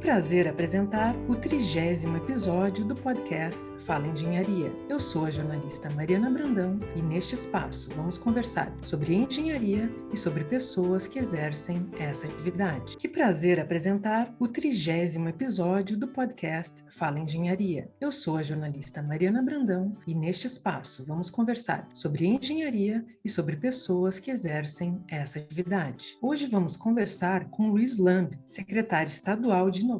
prazer apresentar o trigésimo episódio do podcast Fala Engenharia. Eu sou a jornalista Mariana Brandão e neste espaço vamos conversar sobre engenharia e sobre pessoas que exercem essa atividade. Que prazer apresentar o trigésimo episódio do podcast Fala Engenharia. Eu sou a jornalista Mariana Brandão e neste espaço vamos conversar sobre engenharia e sobre pessoas que exercem essa atividade. Hoje vamos conversar com Luiz Lamb, secretário estadual de Inovação,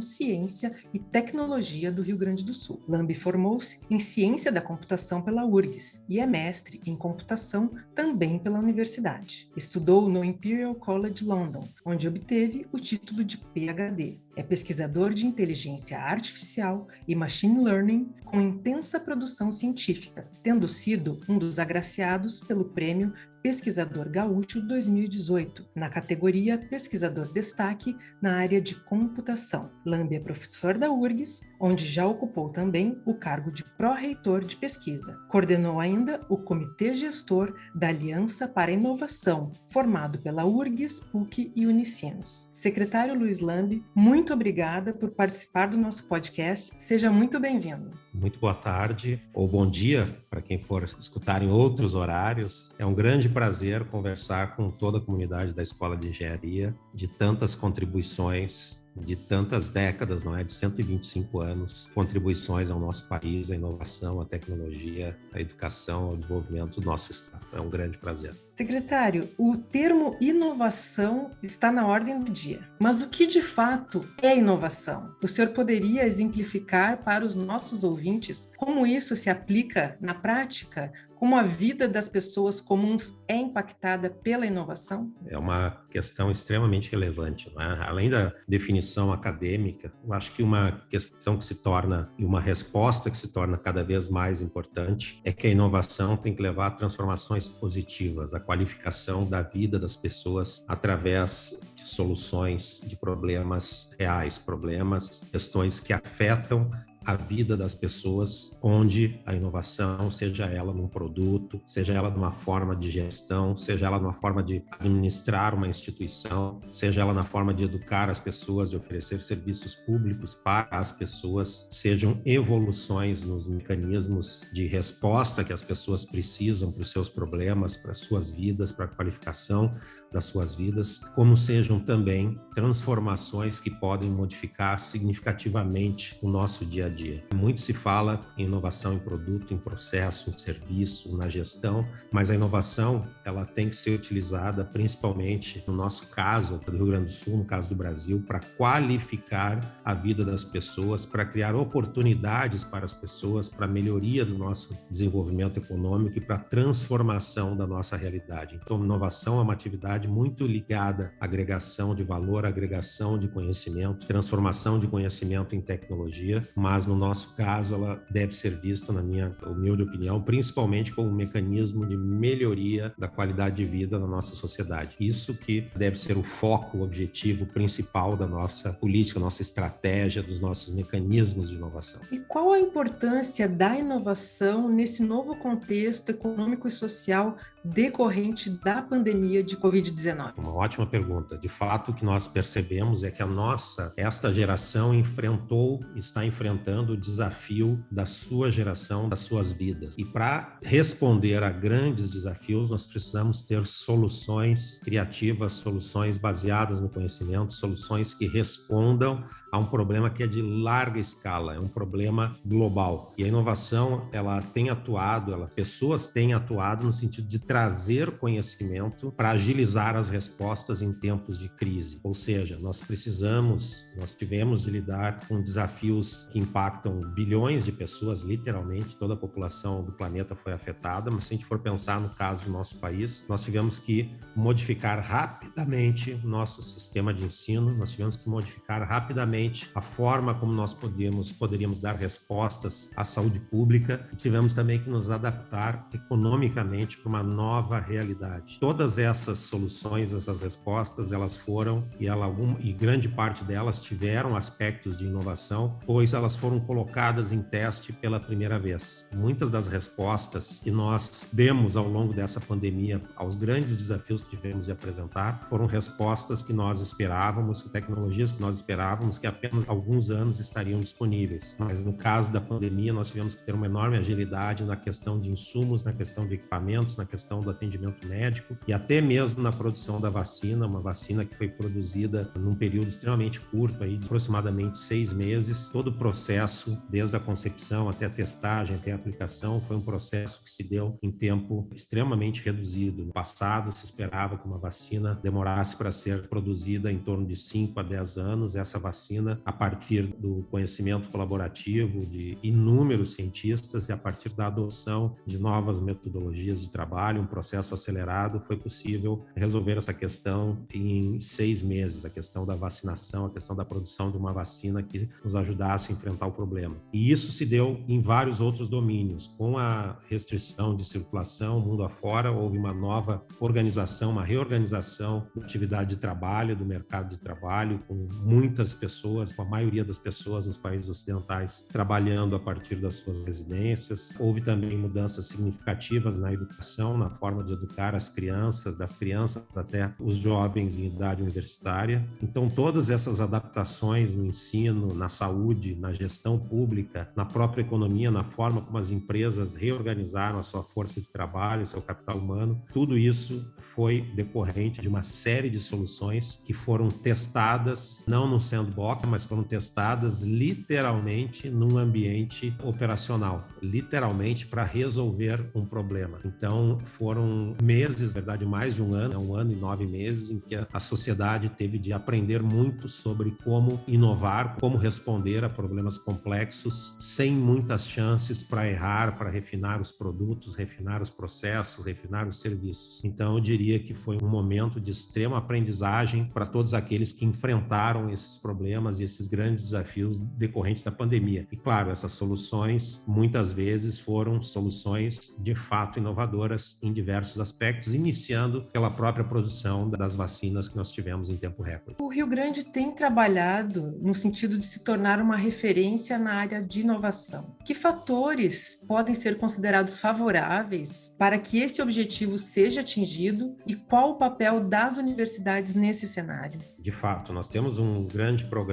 Ciência e Tecnologia do Rio Grande do Sul. Lambi formou-se em Ciência da Computação pela URGS e é mestre em Computação também pela universidade. Estudou no Imperial College London, onde obteve o título de PhD. É pesquisador de inteligência artificial e machine learning com intensa produção científica, tendo sido um dos agraciados pelo prêmio Pesquisador Gaúcho 2018, na categoria Pesquisador Destaque na área de computação. Lambi é professor da URGS, onde já ocupou também o cargo de pró-reitor de pesquisa. Coordenou ainda o Comitê Gestor da Aliança para a Inovação, formado pela URGS, PUC e Unicinos. Secretário Luiz Lambi, muito obrigada por participar do nosso podcast. Seja muito bem-vindo. Muito boa tarde ou bom dia para quem for escutar em outros horários. É um grande prazer conversar com toda a comunidade da Escola de Engenharia, de tantas contribuições de tantas décadas, não é? De 125 anos, contribuições ao nosso país, à inovação, à tecnologia, à educação, ao desenvolvimento do nosso Estado. É um grande prazer. Secretário, o termo inovação está na ordem do dia. Mas o que de fato é inovação? O senhor poderia exemplificar para os nossos ouvintes como isso se aplica na prática como a vida das pessoas comuns é impactada pela inovação? É uma questão extremamente relevante. É? Além da definição acadêmica, eu acho que uma questão que se torna, e uma resposta que se torna cada vez mais importante, é que a inovação tem que levar a transformações positivas, a qualificação da vida das pessoas através de soluções de problemas reais, problemas, questões que afetam a vida das pessoas, onde a inovação, seja ela num produto, seja ela numa forma de gestão, seja ela numa forma de administrar uma instituição, seja ela na forma de educar as pessoas, de oferecer serviços públicos para as pessoas, sejam evoluções nos mecanismos de resposta que as pessoas precisam para os seus problemas, para as suas vidas, para a qualificação das suas vidas, como sejam também transformações que podem modificar significativamente o nosso dia a dia. Muito se fala em inovação em produto, em processo, em serviço, na gestão, mas a inovação ela tem que ser utilizada principalmente no nosso caso do Rio Grande do Sul, no caso do Brasil, para qualificar a vida das pessoas, para criar oportunidades para as pessoas, para a melhoria do nosso desenvolvimento econômico e para a transformação da nossa realidade. Então, inovação é uma atividade muito ligada à agregação de valor, agregação de conhecimento, transformação de conhecimento em tecnologia, mas no nosso caso ela deve ser vista, na minha humilde opinião, principalmente como um mecanismo de melhoria da qualidade de vida na nossa sociedade. Isso que deve ser o foco, o objetivo principal da nossa política, nossa estratégia, dos nossos mecanismos de inovação. E qual a importância da inovação nesse novo contexto econômico e social decorrente da pandemia de Covid-19? Uma ótima pergunta. De fato, o que nós percebemos é que a nossa, esta geração enfrentou, está enfrentando o desafio da sua geração, das suas vidas. E para responder a grandes desafios, nós precisamos ter soluções criativas, soluções baseadas no conhecimento, soluções que respondam a um problema que é de larga escala, é um problema global. E a inovação, ela tem atuado, ela, pessoas têm atuado no sentido de trazer conhecimento para agilizar as respostas em tempos de crise. Ou seja, nós precisamos, nós tivemos de lidar com desafios que impactam bilhões de pessoas, literalmente, toda a população do planeta foi afetada, mas se a gente for pensar no caso do nosso país, nós tivemos que modificar rapidamente nosso sistema de ensino, nós tivemos que modificar rapidamente a forma como nós podíamos, poderíamos dar respostas à saúde pública tivemos também que nos adaptar economicamente para uma nova realidade. Todas essas soluções, essas respostas, elas foram e, ela, e grande parte delas tiveram aspectos de inovação, pois elas foram colocadas em teste pela primeira vez. Muitas das respostas que nós demos ao longo dessa pandemia aos grandes desafios que tivemos de apresentar foram respostas que nós esperávamos, tecnologias que nós esperávamos que apenas alguns anos estariam disponíveis. Mas no caso da pandemia, nós tivemos que ter uma enorme agilidade na questão de insumos, na questão de equipamentos, na questão do atendimento médico e até mesmo na produção da vacina, uma vacina que foi produzida num período extremamente curto, aí, de aproximadamente seis meses. Todo o processo, desde a concepção até a testagem, até a aplicação, foi um processo que se deu em tempo extremamente reduzido. No passado, se esperava que uma vacina demorasse para ser produzida em torno de 5 a 10 anos. Essa vacina, a partir do conhecimento colaborativo de inúmeros cientistas e a partir da adoção de novas metodologias de trabalho, um processo acelerado, foi possível resolver essa questão em seis meses, a questão da vacinação, a questão da produção de uma vacina que nos ajudasse a enfrentar o problema. E isso se deu em vários outros domínios. Com a restrição de circulação mundo afora, houve uma nova organização, uma reorganização da atividade de trabalho, do mercado de trabalho, com muitas pessoas, com a maioria das pessoas nos países ocidentais trabalhando a partir das suas residências. Houve também mudanças significativas na educação, na forma de educar as crianças, das crianças até os jovens em idade universitária. Então, todas essas adaptações no ensino, na saúde, na gestão pública, na própria economia, na forma como as empresas reorganizaram a sua força de trabalho, seu capital humano, tudo isso foi decorrente de uma série de soluções que foram testadas, não no sandbox, mas foram testadas literalmente num ambiente operacional, literalmente para resolver um problema. Então, foram meses, na verdade, mais de um ano, um ano e nove meses, em que a sociedade teve de aprender muito sobre como inovar, como responder a problemas complexos, sem muitas chances para errar, para refinar os produtos, refinar os processos, refinar os serviços. Então, eu diria que foi um momento de extrema aprendizagem para todos aqueles que enfrentaram esses problemas e esses grandes desafios decorrentes da pandemia. E, claro, essas soluções muitas vezes foram soluções de fato inovadoras em diversos aspectos, iniciando pela própria produção das vacinas que nós tivemos em tempo recorde. O Rio Grande tem trabalhado no sentido de se tornar uma referência na área de inovação. Que fatores podem ser considerados favoráveis para que esse objetivo seja atingido e qual o papel das universidades nesse cenário? De fato, nós temos um grande programa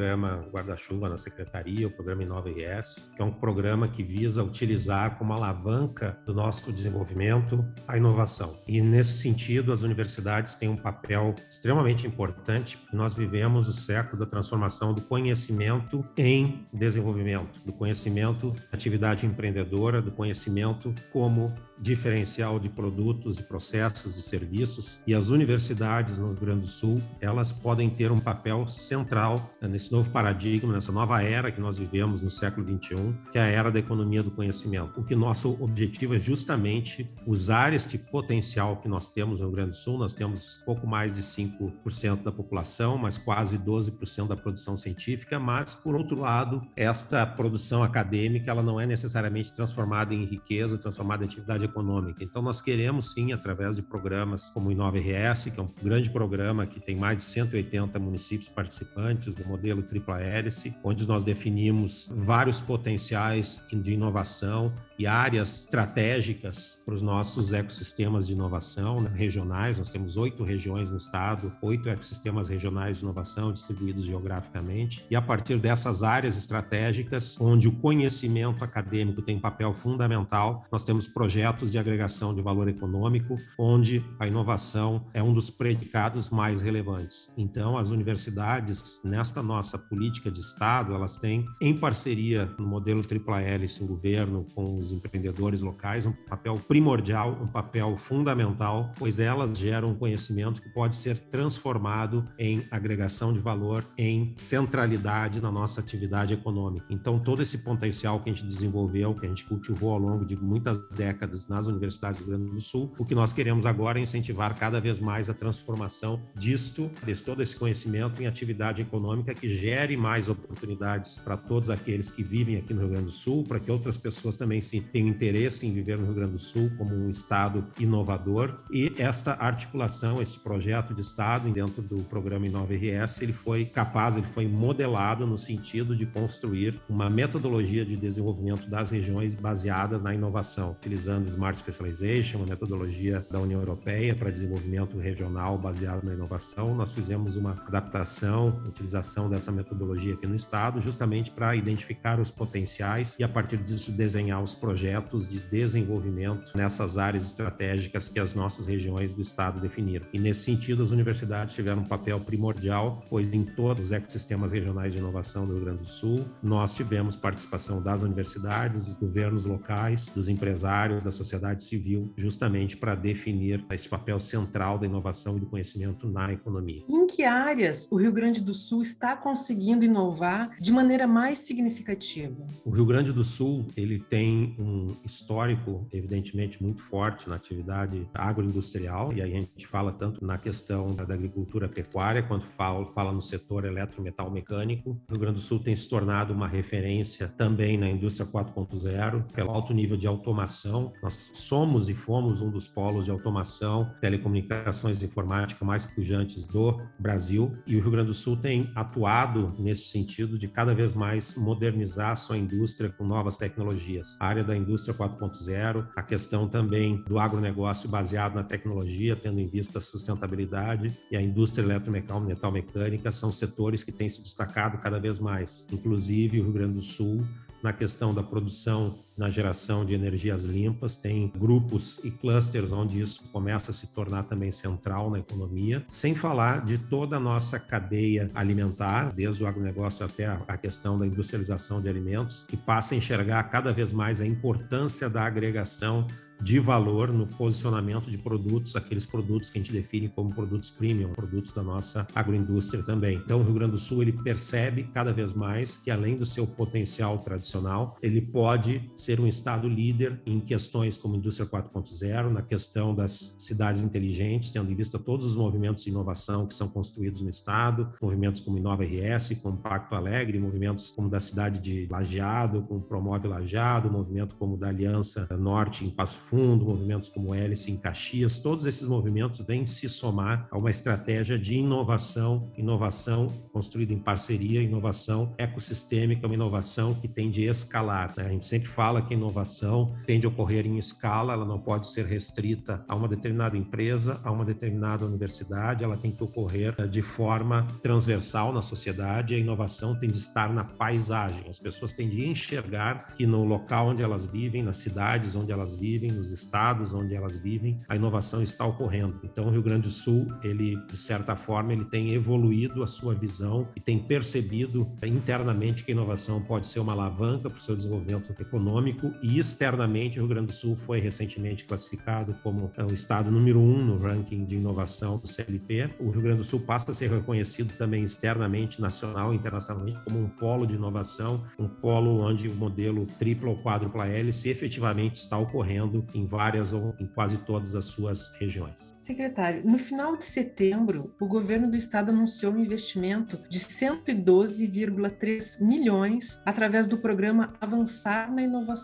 guarda-chuva na secretaria, o programa Inova IS, que é um programa que visa utilizar como alavanca do nosso desenvolvimento a inovação. E nesse sentido, as universidades têm um papel extremamente importante. Nós vivemos o século da transformação do conhecimento em desenvolvimento, do conhecimento atividade empreendedora, do conhecimento como diferencial de produtos, de processos, de serviços. E as universidades no Rio Grande do Sul, elas podem ter um papel central nesse novo paradigma, nessa nova era que nós vivemos no século 21, que é a era da economia do conhecimento. O que nosso objetivo é justamente usar este potencial que nós temos no Rio Grande do Sul. Nós temos pouco mais de 5% da população, mas quase 12% da produção científica, mas por outro lado, esta produção acadêmica, ela não é necessariamente transformada em riqueza, transformada em atividade econômica. Então, nós queremos sim, através de programas como o Inova RS, que é um grande programa que tem mais de 180 municípios participantes do modelo tripla hélice, onde nós definimos vários potenciais de inovação e áreas estratégicas para os nossos ecossistemas de inovação né, regionais. Nós temos oito regiões no estado, oito ecossistemas regionais de inovação distribuídos geograficamente. E a partir dessas áreas estratégicas, onde o conhecimento acadêmico tem um papel fundamental, nós temos projetos de agregação de valor econômico, onde a inovação é um dos predicados mais relevantes. Então, as universidades, nesta nossa política de Estado, elas têm, em parceria no modelo tripla hélice, o governo com os empreendedores locais, um papel primordial, um papel fundamental, pois elas geram um conhecimento que pode ser transformado em agregação de valor, em centralidade na nossa atividade econômica. Então, todo esse potencial que a gente desenvolveu, que a gente cultivou ao longo de muitas décadas nas universidades do Rio Grande do Sul, o que nós queremos agora é incentivar cada vez mais a transformação disto, desse todo esse conhecimento em atividade econômica que gere mais oportunidades para todos aqueles que vivem aqui no Rio Grande do Sul, para que outras pessoas também se tenham interesse em viver no Rio Grande do Sul como um estado inovador. E esta articulação, esse projeto de estado dentro do programa Inova RS, ele foi capaz, ele foi modelado no sentido de construir uma metodologia de desenvolvimento das regiões baseada na inovação, utilizando Smart Specialization, uma metodologia da União Europeia para desenvolvimento regional baseado na inovação. Nós fizemos uma adaptação, utilização dessa essa metodologia aqui no estado, justamente para identificar os potenciais e a partir disso desenhar os projetos de desenvolvimento nessas áreas estratégicas que as nossas regiões do estado definiram. E nesse sentido, as universidades tiveram um papel primordial, pois em todos os ecossistemas regionais de inovação do Rio Grande do Sul, nós tivemos participação das universidades, dos governos locais, dos empresários, da sociedade civil, justamente para definir esse papel central da inovação e do conhecimento na economia. Em que áreas o Rio Grande do Sul está conseguindo inovar de maneira mais significativa? O Rio Grande do Sul, ele tem um histórico, evidentemente, muito forte na atividade agroindustrial, e aí a gente fala tanto na questão da agricultura pecuária, quanto fala, fala no setor eletrometal mecânico. O Rio Grande do Sul tem se tornado uma referência também na indústria 4.0, pelo alto nível de automação. Nós somos e fomos um dos polos de automação, telecomunicações e informática mais pujantes do Brasil, e o Rio Grande do Sul tem atuado nesse sentido de cada vez mais modernizar a sua indústria com novas tecnologias. A área da indústria 4.0, a questão também do agronegócio baseado na tecnologia, tendo em vista a sustentabilidade, e a indústria eletrometal mecânica são setores que têm se destacado cada vez mais. Inclusive, o Rio Grande do Sul na questão da produção, na geração de energias limpas, tem grupos e clusters onde isso começa a se tornar também central na economia, sem falar de toda a nossa cadeia alimentar, desde o agronegócio até a questão da industrialização de alimentos, que passa a enxergar cada vez mais a importância da agregação de valor no posicionamento de produtos, aqueles produtos que a gente define como produtos premium, produtos da nossa agroindústria também. Então, o Rio Grande do Sul ele percebe cada vez mais que além do seu potencial tradicional, ele pode ser um estado líder em questões como indústria 4.0, na questão das cidades inteligentes, tendo em vista todos os movimentos de inovação que são construídos no estado, movimentos como Inova RS, como Pacto Alegre, movimentos como da cidade de Lajeado, como Promove Lajeado, movimento como da Aliança Norte em Passo Fundo, movimentos como Hélice em Caxias, todos esses movimentos vêm se somar a uma estratégia de inovação, inovação construída em parceria, inovação ecossistêmica, uma inovação que tem de escalar. Né? A gente sempre fala que a inovação tende a ocorrer em escala, ela não pode ser restrita a uma determinada empresa, a uma determinada universidade, ela tem que ocorrer eh, de forma transversal na sociedade, a inovação tem de estar na paisagem, as pessoas têm de enxergar que no local onde elas vivem, nas cidades onde elas vivem, nos estados onde elas vivem, a inovação está ocorrendo. Então, o Rio Grande do Sul, ele, de certa forma, ele tem evoluído a sua visão e tem percebido internamente que a inovação pode ser uma alavanca para o seu desenvolvimento econômico e externamente o Rio Grande do Sul foi recentemente classificado como o estado número um no ranking de inovação do CLP. O Rio Grande do Sul passa a ser reconhecido também externamente, nacional e internacionalmente como um polo de inovação, um polo onde o modelo tripla ou quádrupla hélice efetivamente está ocorrendo em várias ou em quase todas as suas regiões. Secretário, no final de setembro, o governo do estado anunciou um investimento de 112,3 milhões através do programa Avançar na Inovação.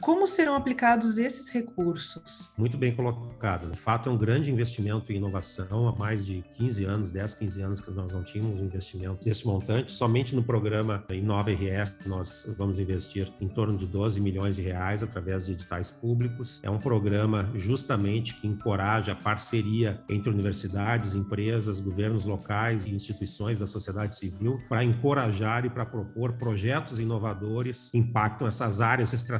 Como serão aplicados esses recursos? Muito bem colocado. De fato, é um grande investimento em inovação. Há mais de 15 anos, 10, 15 anos que nós não tínhamos um investimento desse montante. Somente no programa Inova RS nós vamos investir em torno de 12 milhões de reais através de editais públicos. É um programa justamente que encoraja a parceria entre universidades, empresas, governos locais e instituições da sociedade civil para encorajar e para propor projetos inovadores que impactam essas áreas estratégicas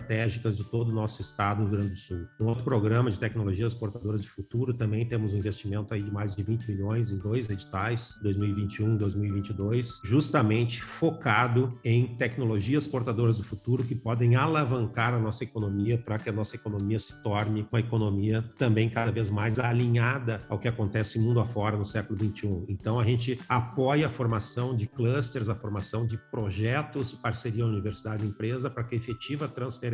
de todo o nosso estado, Rio Grande do Sul. Um outro programa de tecnologias portadoras de futuro, também temos um investimento aí de mais de 20 milhões em dois editais, 2021 e 2022, justamente focado em tecnologias portadoras do futuro que podem alavancar a nossa economia para que a nossa economia se torne uma economia também cada vez mais alinhada ao que acontece mundo afora no século 21. Então a gente apoia a formação de clusters, a formação de projetos de parceria universidade e empresa para que a efetiva transferência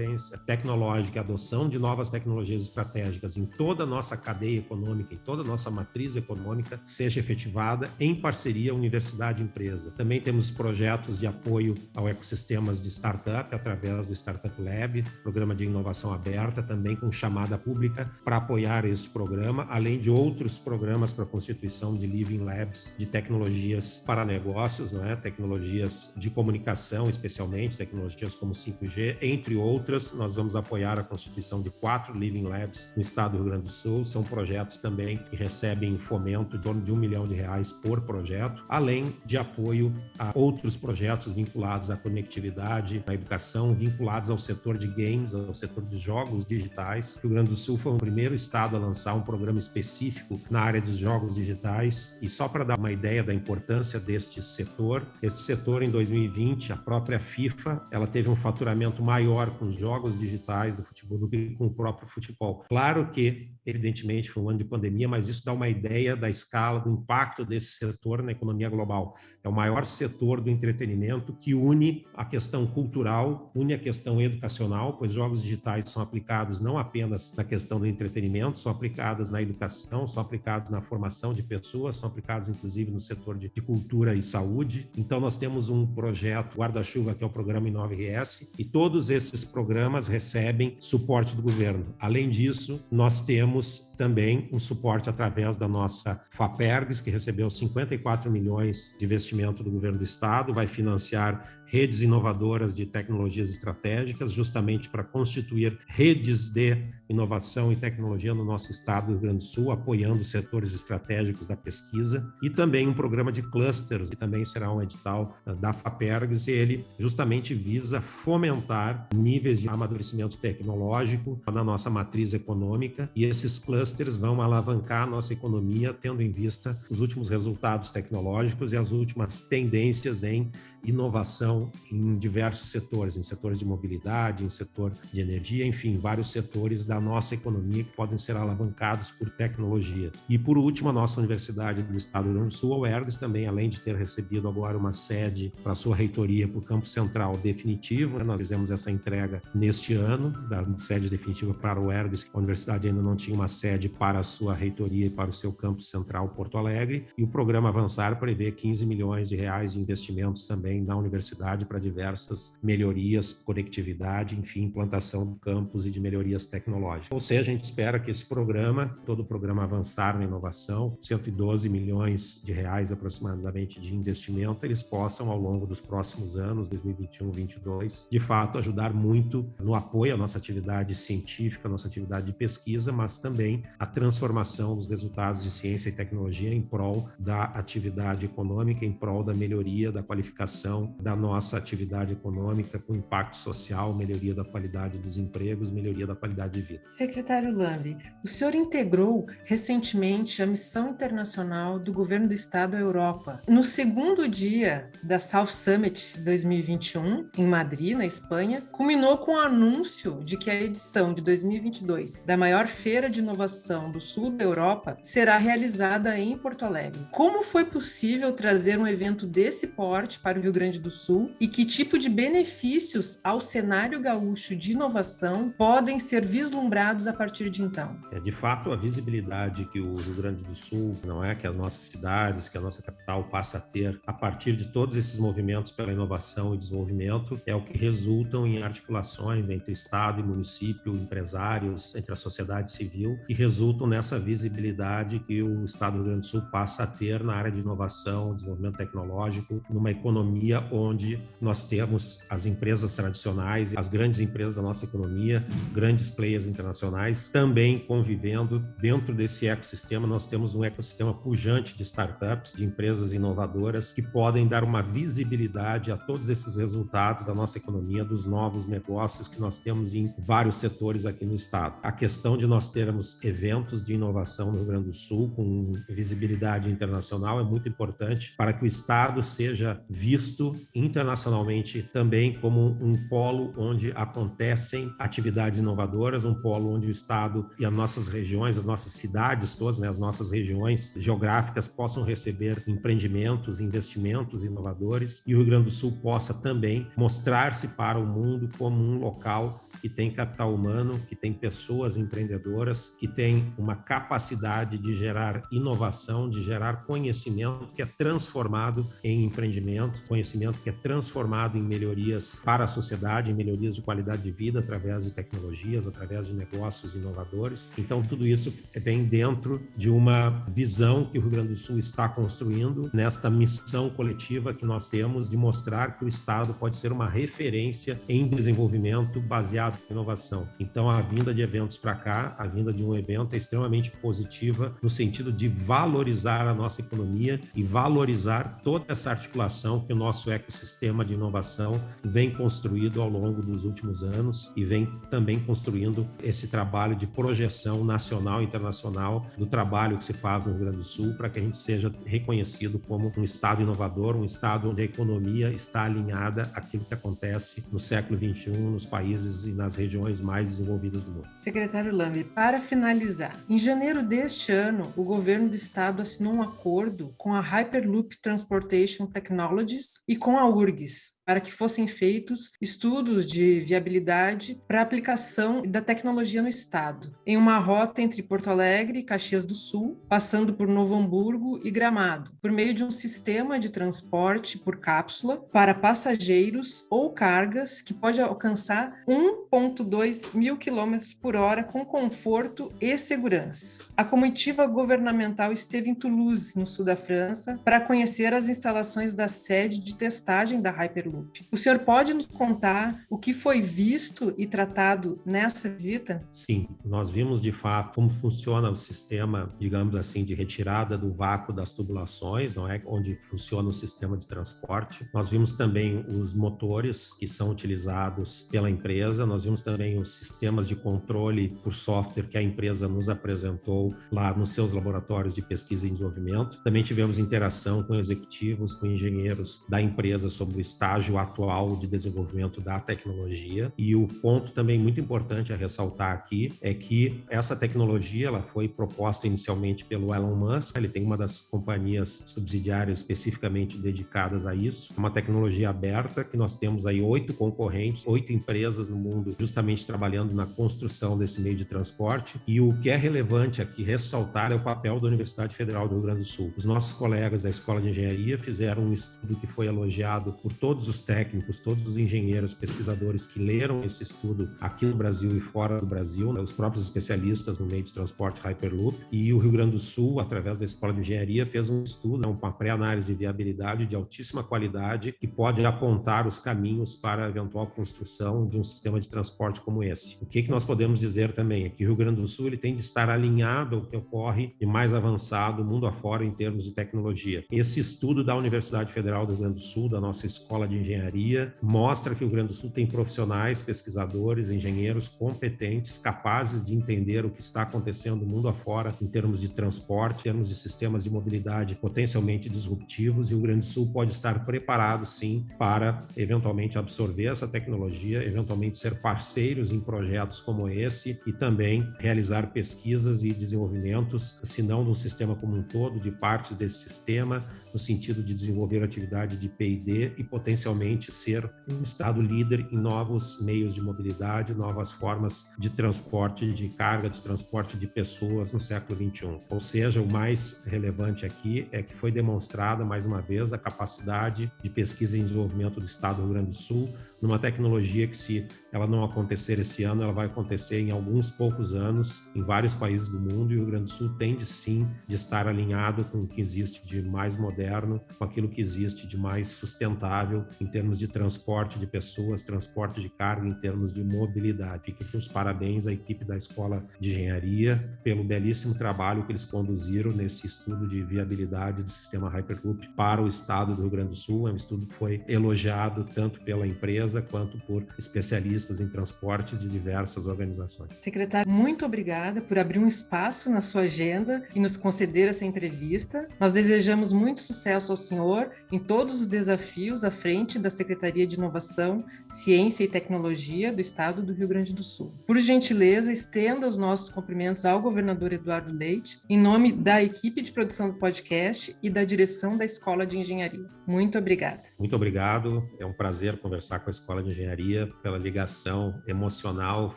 tecnológica, a adoção de novas tecnologias estratégicas em toda a nossa cadeia econômica, em toda a nossa matriz econômica seja efetivada em parceria universidade e empresa. Também temos projetos de apoio ao ecossistemas de startup através do Startup Lab, programa de inovação aberta, também com chamada pública para apoiar este programa, além de outros programas para a constituição de Living Labs de tecnologias para negócios, né? tecnologias de comunicação, especialmente tecnologias como 5G, entre outros outras. Nós vamos apoiar a constituição de quatro Living Labs no estado do Rio Grande do Sul. São projetos também que recebem fomento em torno de um milhão de reais por projeto, além de apoio a outros projetos vinculados à conectividade, à educação, vinculados ao setor de games, ao setor de jogos digitais. O Rio Grande do Sul foi o primeiro estado a lançar um programa específico na área dos jogos digitais. E só para dar uma ideia da importância deste setor, este setor em 2020, a própria FIFA, ela teve um faturamento maior com os jogos digitais do futebol do que com o próprio futebol. Claro que, evidentemente, foi um ano de pandemia, mas isso dá uma ideia da escala, do impacto desse setor na economia global. É o maior setor do entretenimento que une a questão cultural, une a questão educacional, pois jogos digitais são aplicados não apenas na questão do entretenimento, são aplicados na educação, são aplicados na formação de pessoas, são aplicados inclusive no setor de, cultura e saúde. Então nós temos um projeto Guarda-Chuva, que é o programa Inove-RS, e todos esses programas recebem suporte do governo. Além disso, nós temos termos também um suporte através da nossa FAPERGS, que recebeu 54 milhões de investimento do governo do estado, vai financiar redes inovadoras de tecnologias estratégicas, justamente para constituir redes de inovação e tecnologia no nosso estado do Rio Grande do Sul, apoiando setores estratégicos da pesquisa, e também um programa de clusters, que também será um edital ah, da FAPERGS, e ele justamente visa fomentar níveis de amadurecimento tecnológico na nossa matriz econômica, e esses clusters vão alavancar a nossa economia, tendo em vista os últimos resultados tecnológicos e as últimas tendências em inovação em diversos setores, em setores de mobilidade, em setor de energia, enfim, vários setores da nossa economia que podem ser alavancados por tecnologia. E por último, a nossa Universidade do Estado do Rio Grande do Sul, a UERGS, também, além de ter recebido agora uma sede para sua reitoria para o campo central definitivo, né? nós fizemos essa entrega neste ano, da sede definitiva para o UERGS, a universidade ainda não tinha uma sede para a sua reitoria e para o seu campo central Porto Alegre, e o programa Avançar prevê 15 milhões de reais de investimentos também também na universidade para diversas melhorias, conectividade, enfim, implantação de campos e de melhorias tecnológicas. Ou seja, a gente espera que esse programa, todo o programa avançar na inovação, 112 milhões de reais aproximadamente de investimento, eles possam ao longo dos próximos anos, 2021, 2022, de fato ajudar muito no apoio à nossa atividade científica, à nossa atividade de pesquisa, mas também a transformação dos resultados de ciência e tecnologia em prol da atividade econômica, em prol da melhoria da qualificação da nossa atividade econômica com impacto social, melhoria da qualidade dos empregos, melhoria da qualidade de vida. Secretário Lambi, o senhor integrou recentemente a missão internacional do governo do estado à Europa. No segundo dia da South Summit 2021, em Madrid, na Espanha, culminou com o anúncio de que a edição de 2022 da maior feira de inovação do sul da Europa será realizada em Porto Alegre. Como foi possível trazer um evento desse porte para o Rio Grande do Sul e que tipo de benefícios ao cenário gaúcho de inovação podem ser vislumbrados a partir de então? É, de fato, a visibilidade que o Rio Grande do Sul, não é que as nossas cidades, que a nossa capital passa a ter a partir de todos esses movimentos pela inovação e desenvolvimento, é o que resultam em articulações entre Estado e município, empresários, entre a sociedade civil, que resultam nessa visibilidade que o Estado do Rio Grande do Sul passa a ter na área de inovação, desenvolvimento tecnológico, numa economia economia onde nós temos as empresas tradicionais, as grandes empresas da nossa economia, grandes players internacionais também convivendo dentro desse ecossistema. Nós temos um ecossistema pujante de startups, de empresas inovadoras que podem dar uma visibilidade a todos esses resultados da nossa economia, dos novos negócios que nós temos em vários setores aqui no estado. A questão de nós termos eventos de inovação no Rio Grande do Sul com visibilidade internacional é muito importante para que o estado seja visto visto internacionalmente também como um polo onde acontecem atividades inovadoras, um polo onde o Estado e as nossas regiões, as nossas cidades todas, né, as nossas regiões geográficas possam receber empreendimentos, investimentos inovadores e o Rio Grande do Sul possa também mostrar-se para o mundo como um local que tem capital humano, que tem pessoas empreendedoras, que tem uma capacidade de gerar inovação, de gerar conhecimento que é transformado em empreendimento, conhecimento que é transformado em melhorias para a sociedade, em melhorias de qualidade de vida através de tecnologias, através de negócios inovadores. Então, tudo isso bem dentro de uma visão que o Rio Grande do Sul está construindo nesta missão coletiva que nós temos de mostrar que o Estado pode ser uma referência em desenvolvimento baseado em inovação. Então, a vinda de eventos para cá, a vinda de um evento é extremamente positiva no sentido de valorizar a nossa economia e valorizar toda essa articulação que o nosso ecossistema de inovação vem construído ao longo dos últimos anos e vem também construindo esse trabalho de projeção nacional e internacional do trabalho que se faz no Rio Grande do Sul para que a gente seja reconhecido como um estado inovador, um estado onde a economia está alinhada àquilo que acontece no século 21 nos países e nas regiões mais desenvolvidas do mundo. Secretário Lambe, para finalizar, em janeiro deste ano, o governo do estado assinou um acordo com a Hyperloop Transportation Technologies e com a URGS para que fossem feitos estudos de viabilidade para aplicação da tecnologia no estado, em uma rota entre Porto Alegre e Caxias do Sul, passando por Novo Hamburgo e Gramado, por meio de um sistema de transporte por cápsula para passageiros ou cargas que pode alcançar 1,2 mil quilômetros por hora com conforto e segurança. A comitiva governamental esteve em Toulouse, no sul da França, para conhecer as instalações da sede de testagem da Hyperloop. O senhor pode nos contar o que foi visto e tratado nessa visita? Sim, nós vimos de fato como funciona o sistema, digamos assim, de retirada do vácuo das tubulações, não é? Onde funciona o sistema de transporte. Nós vimos também os motores que são utilizados pela empresa, nós vimos também os sistemas de controle por software que a empresa nos apresentou lá nos seus laboratórios de pesquisa e desenvolvimento. Também tivemos interação com executivos, com engenheiros da empresa sobre o estágio atual de desenvolvimento da tecnologia. E o ponto também muito importante a ressaltar aqui é que essa tecnologia ela foi proposta inicialmente pelo Elon Musk. Ele tem uma das companhias subsidiárias especificamente dedicadas a isso. É uma tecnologia aberta que nós temos aí oito concorrentes, oito empresas no mundo justamente trabalhando na construção desse meio de transporte. E o que é relevante aqui ressaltar é o papel da Universidade Federal do Rio Grande do Sul. Os nossos colegas da Escola de Engenharia fizeram um estudo que foi elogiado por todos os técnicos, todos os engenheiros, pesquisadores que leram esse estudo aqui no Brasil e fora do Brasil, né, os próprios especialistas no meio de transporte Hyperloop. E o Rio Grande do Sul, através da Escola de Engenharia, fez um estudo, né, uma pré-análise de viabilidade de altíssima qualidade que pode apontar os caminhos para a eventual construção de um sistema de transporte como esse. O que, que nós podemos dizer também é que o Rio Grande do Sul ele tem de estar alinhado ao que ocorre de mais avançado mundo afora em termos de tecnologia. Esse estudo da Universidade Federal do Rio Grande do Sul, da nossa Escola de Engenharia, mostra que o Rio Grande do Sul tem profissionais, pesquisadores, engenheiros competentes, capazes de entender o que está acontecendo mundo afora em termos de transporte, em termos de sistemas de mobilidade potencialmente disruptivos, e o Rio Grande do Sul pode estar preparado, sim, para eventualmente absorver essa tecnologia, eventualmente ser parceiros em projetos como esse e também realizar pesquisas e desenvolvimentos, se não do sistema como um todo, de partes desse sistema, no sentido de desenvolver atividade de P&D e potencialmente ser um estado líder em novos meios de mobilidade, novas formas de transporte de carga, de transporte de pessoas no século 21. Ou seja, o mais relevante aqui é que foi demonstrada mais uma vez a capacidade de pesquisa e desenvolvimento do estado do Rio Grande do Sul numa tecnologia que, se ela não acontecer esse ano, ela vai acontecer em alguns poucos anos em vários países do mundo e o Rio Grande do Sul tende sim de estar alinhado com o que existe de mais moderno, com aquilo que existe de mais sustentável em termos de transporte de pessoas, transporte de carga, em termos de mobilidade. Fica aqui os parabéns à equipe da Escola de Engenharia pelo belíssimo trabalho que eles conduziram nesse estudo de viabilidade do sistema Hyperloop para o estado do Rio Grande do Sul. É um estudo que foi elogiado tanto pela empresa empresa quanto por especialistas em transporte de diversas organizações. Secretário, muito obrigada por abrir um espaço na sua agenda e nos conceder essa entrevista. Nós desejamos muito sucesso ao senhor em todos os desafios à frente da Secretaria de Inovação, Ciência e Tecnologia do Estado do Rio Grande do Sul. Por gentileza, estenda os nossos cumprimentos ao governador Eduardo Leite, em nome da equipe de produção do podcast e da direção da Escola de Engenharia. Muito obrigada. Muito obrigado. É um prazer conversar com a Escola de Engenharia, pela ligação emocional,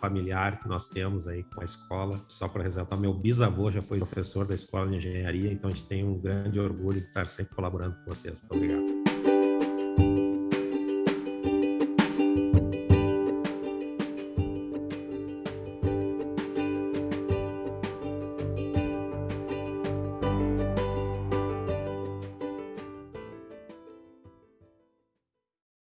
familiar que nós temos aí com a escola. Só para ressaltar, meu bisavô já foi professor da Escola de Engenharia, então a gente tem um grande orgulho de estar sempre colaborando com vocês. Muito obrigado.